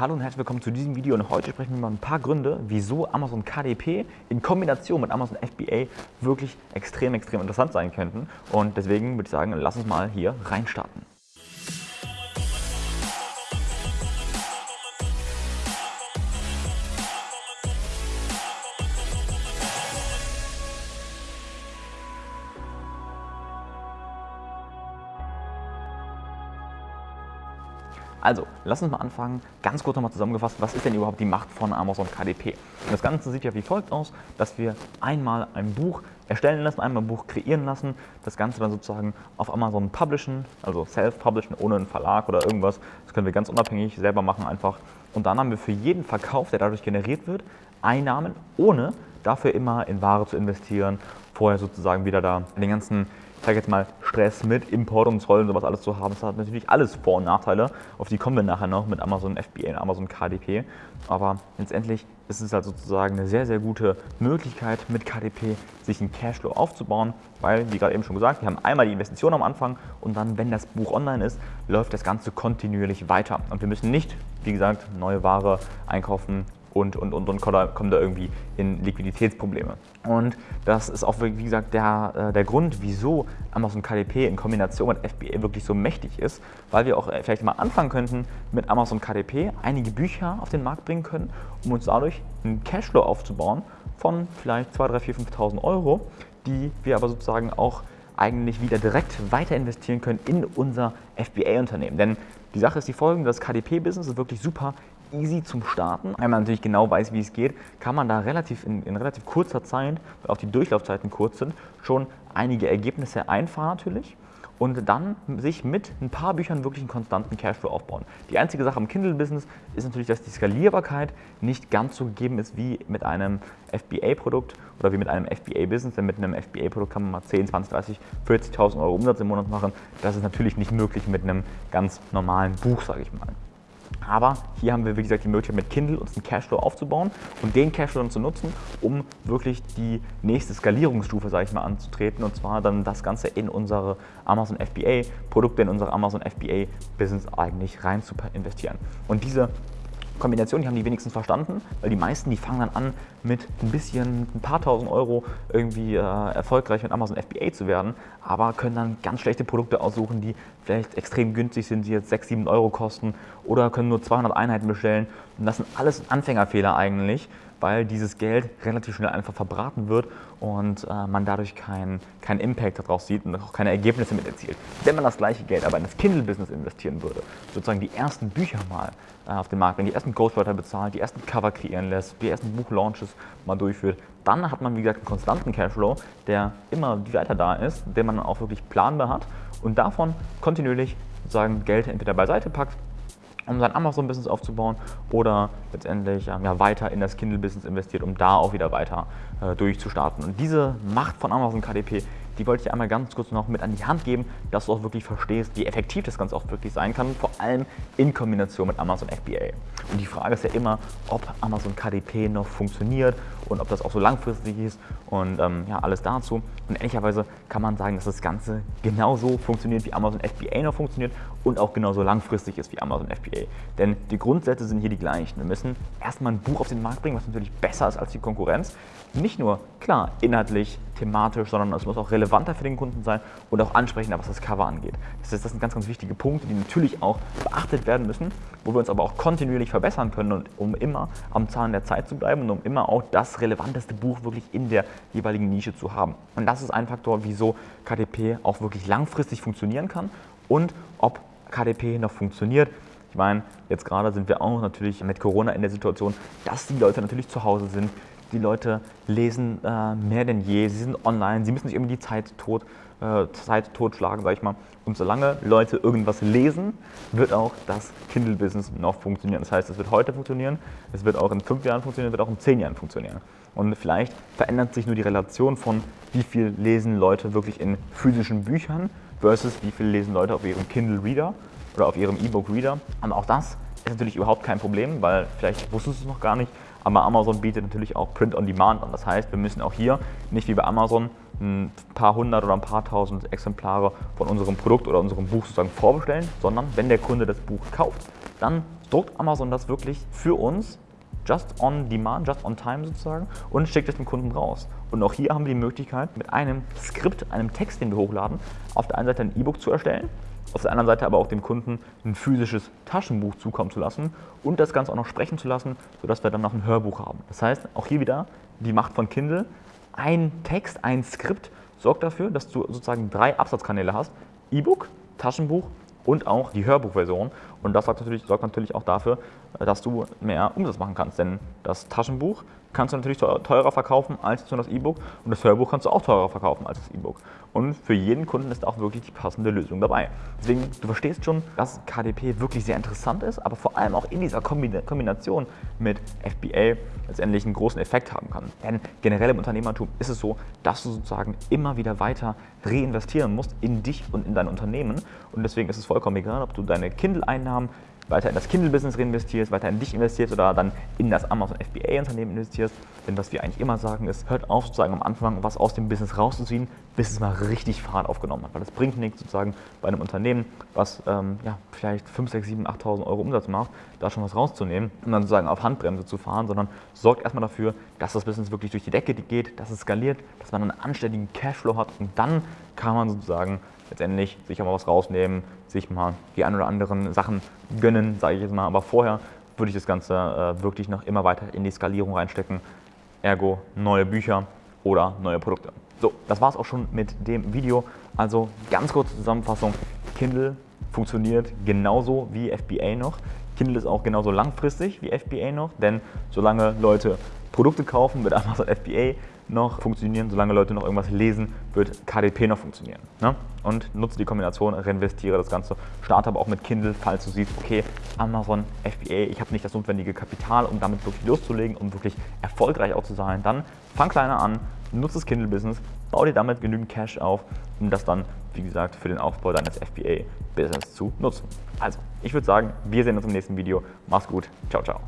Hallo und herzlich willkommen zu diesem Video und heute sprechen wir mal ein paar Gründe, wieso Amazon KDP in Kombination mit Amazon FBA wirklich extrem, extrem interessant sein könnten. Und deswegen würde ich sagen, lass uns mal hier reinstarten. Also, lass uns mal anfangen, ganz kurz nochmal zusammengefasst, was ist denn überhaupt die Macht von Amazon KDP? Das Ganze sieht ja wie folgt aus, dass wir einmal ein Buch erstellen lassen, einmal ein Buch kreieren lassen, das Ganze dann sozusagen auf Amazon publishen, also self-publishen, ohne einen Verlag oder irgendwas. Das können wir ganz unabhängig selber machen einfach. Und dann haben wir für jeden Verkauf, der dadurch generiert wird, Einnahmen, ohne dafür immer in Ware zu investieren, vorher sozusagen wieder da den ganzen sage jetzt mal, Stress mit Import und Zoll und sowas alles zu haben. Das hat natürlich alles Vor- und Nachteile. Auf die kommen wir nachher noch mit Amazon FBA und Amazon KDP. Aber letztendlich ist es halt sozusagen eine sehr, sehr gute Möglichkeit, mit KDP sich einen Cashflow aufzubauen, weil, wie gerade eben schon gesagt, wir haben einmal die Investition am Anfang und dann, wenn das Buch online ist, läuft das Ganze kontinuierlich weiter. Und wir müssen nicht, wie gesagt, neue Ware einkaufen, und, und, und, und kommen da irgendwie in Liquiditätsprobleme. Und das ist auch, wie gesagt, der, äh, der Grund, wieso Amazon KDP in Kombination mit FBA wirklich so mächtig ist, weil wir auch äh, vielleicht mal anfangen könnten, mit Amazon KDP einige Bücher auf den Markt bringen können, um uns dadurch einen Cashflow aufzubauen von vielleicht 2, 3, 4, 5.000 Euro, die wir aber sozusagen auch eigentlich wieder direkt weiter investieren können in unser FBA-Unternehmen. Denn die Sache ist die folgende, das KDP-Business ist wirklich super easy zum Starten. Wenn man natürlich genau weiß, wie es geht, kann man da relativ in, in relativ kurzer Zeit, weil auch die Durchlaufzeiten kurz sind, schon einige Ergebnisse einfahren natürlich und dann sich mit ein paar Büchern wirklich einen konstanten Cashflow aufbauen. Die einzige Sache am Kindle-Business ist natürlich, dass die Skalierbarkeit nicht ganz so gegeben ist wie mit einem FBA-Produkt oder wie mit einem FBA-Business, denn mit einem FBA-Produkt kann man mal 10, 20, 30, 40.000 Euro Umsatz im Monat machen. Das ist natürlich nicht möglich mit einem ganz normalen Buch, sage ich mal. Aber hier haben wir, wie gesagt, die Möglichkeit mit Kindle uns einen Cashflow aufzubauen und den Cashflow dann zu nutzen, um wirklich die nächste Skalierungsstufe, sage ich mal, anzutreten und zwar dann das Ganze in unsere Amazon FBA Produkte, in unsere Amazon FBA Business eigentlich rein zu investieren. Und diese Kombination, die haben die wenigstens verstanden, weil die meisten, die fangen dann an, mit ein bisschen, ein paar tausend Euro irgendwie äh, erfolgreich mit Amazon FBA zu werden, aber können dann ganz schlechte Produkte aussuchen, die vielleicht extrem günstig sind, die jetzt 6, 7 Euro kosten oder können nur 200 Einheiten bestellen. Und das sind alles Anfängerfehler eigentlich, weil dieses Geld relativ schnell einfach verbraten wird und äh, man dadurch keinen kein Impact daraus sieht und auch keine Ergebnisse mit erzielt. Wenn man das gleiche Geld aber in das Kindle-Business investieren würde, sozusagen die ersten Bücher mal äh, auf den Markt bringt, die ersten Ghostwriter bezahlt, die ersten Cover kreieren lässt, die ersten Buchlaunches mal durchführt, dann hat man wie gesagt einen konstanten Cashflow, der immer weiter da ist, den man auch wirklich planbar hat und davon kontinuierlich sozusagen Geld entweder beiseite packt um sein Amazon-Business aufzubauen oder letztendlich ähm, ja, weiter in das Kindle-Business investiert, um da auch wieder weiter äh, durchzustarten. Und diese Macht von Amazon KDP, die wollte ich einmal ganz kurz noch mit an die Hand geben, dass du auch wirklich verstehst, wie effektiv das Ganze auch wirklich sein kann, vor allem in Kombination mit Amazon FBA. Und die Frage ist ja immer, ob Amazon KDP noch funktioniert und ob das auch so langfristig ist und ähm, ja, alles dazu. Und ehrlicherweise kann man sagen, dass das Ganze genauso funktioniert, wie Amazon FBA noch funktioniert und auch genauso langfristig ist wie Amazon FBA. Denn die Grundsätze sind hier die gleichen. Wir müssen erstmal ein Buch auf den Markt bringen, was natürlich besser ist als die Konkurrenz. Nicht nur, klar, inhaltlich, thematisch, sondern es muss auch relevanter für den Kunden sein und auch ansprechender, was das Cover angeht. Das, heißt, das sind ganz, ganz wichtige Punkte, die natürlich auch beachtet werden müssen, wo wir uns aber auch kontinuierlich verbessern können, und um immer am Zahn der Zeit zu bleiben und um immer auch das relevanteste Buch wirklich in der jeweiligen Nische zu haben. Und das ist ein Faktor, wieso KDP auch wirklich langfristig funktionieren kann und ob KDP noch funktioniert. Ich meine, jetzt gerade sind wir auch natürlich mit Corona in der Situation, dass die Leute natürlich zu Hause sind. Die Leute lesen äh, mehr denn je, sie sind online, sie müssen sich irgendwie die Zeit, tot, äh, Zeit totschlagen, sag ich mal. Und solange Leute irgendwas lesen, wird auch das Kindle-Business noch funktionieren. Das heißt, es wird heute funktionieren, es wird auch in fünf Jahren funktionieren, es wird auch in zehn Jahren funktionieren. Und vielleicht verändert sich nur die Relation von, wie viel lesen Leute wirklich in physischen Büchern versus wie viel lesen Leute auf ihrem Kindle Reader oder auf ihrem E-Book Reader. Und auch das ist natürlich überhaupt kein Problem, weil vielleicht wusstest du es noch gar nicht, aber Amazon bietet natürlich auch Print on Demand an. Das heißt, wir müssen auch hier nicht wie bei Amazon ein paar hundert oder ein paar tausend Exemplare von unserem Produkt oder unserem Buch sozusagen vorbestellen, sondern wenn der Kunde das Buch kauft, dann druckt Amazon das wirklich für uns just on demand, just on time sozusagen und schickt es dem Kunden raus. Und auch hier haben wir die Möglichkeit, mit einem Skript, einem Text, den wir hochladen, auf der einen Seite ein E-Book zu erstellen, auf der anderen Seite aber auch dem Kunden ein physisches Taschenbuch zukommen zu lassen und das Ganze auch noch sprechen zu lassen, sodass wir dann noch ein Hörbuch haben. Das heißt, auch hier wieder die Macht von Kindle. Ein Text, ein Skript sorgt dafür, dass du sozusagen drei Absatzkanäle hast. E-Book, Taschenbuch und auch die Hörbuchversion. Und das sorgt natürlich, sorgt natürlich auch dafür, dass du mehr Umsatz machen kannst. Denn das Taschenbuch kannst du natürlich teurer verkaufen als das E-Book und das Hörbuch kannst du auch teurer verkaufen als das E-Book. Und für jeden Kunden ist auch wirklich die passende Lösung dabei. Deswegen, du verstehst schon, dass KDP wirklich sehr interessant ist, aber vor allem auch in dieser Kombination mit FBA letztendlich einen großen Effekt haben kann. Denn generell im Unternehmertum ist es so, dass du sozusagen immer wieder weiter reinvestieren musst in dich und in dein Unternehmen. Und deswegen ist es vollkommen egal, ob du deine Kindle-Einnahmen weiter in das Kindle-Business reinvestierst, weiter in dich investierst oder dann in das Amazon FBA-Unternehmen investierst. Denn was wir eigentlich immer sagen ist, hört auf sozusagen am Anfang was aus dem Business rauszuziehen, bis es mal richtig Fahrt aufgenommen hat. Weil das bringt nichts sozusagen bei einem Unternehmen, was ähm, ja, vielleicht 5, 6, 7, 8.000 Euro Umsatz macht, da schon was rauszunehmen und dann sozusagen auf Handbremse zu fahren, sondern sorgt erstmal dafür, dass das Business wirklich durch die Decke geht, dass es skaliert, dass man einen anständigen Cashflow hat und dann kann man sozusagen letztendlich sich auch mal was rausnehmen, sich mal die ein oder anderen Sachen gönnen, sage ich jetzt mal. Aber vorher würde ich das Ganze äh, wirklich noch immer weiter in die Skalierung reinstecken. Ergo neue Bücher oder neue Produkte. So, das war es auch schon mit dem Video. Also ganz kurze Zusammenfassung. Kindle funktioniert genauso wie FBA noch. Kindle ist auch genauso langfristig wie FBA noch, denn solange Leute Produkte kaufen, wird Amazon FBA noch funktionieren, solange Leute noch irgendwas lesen, wird KDP noch funktionieren. Ne? Und nutze die Kombination, reinvestiere das Ganze, starte aber auch mit Kindle, falls du siehst, okay, Amazon, FBA, ich habe nicht das notwendige Kapital, um damit wirklich loszulegen, um wirklich erfolgreich auch zu sein, dann fang kleiner an, nutze das Kindle-Business, bau dir damit genügend Cash auf, um das dann, wie gesagt, für den Aufbau deines FBA-Business zu nutzen. Also, ich würde sagen, wir sehen uns im nächsten Video. Mach's gut. Ciao, ciao.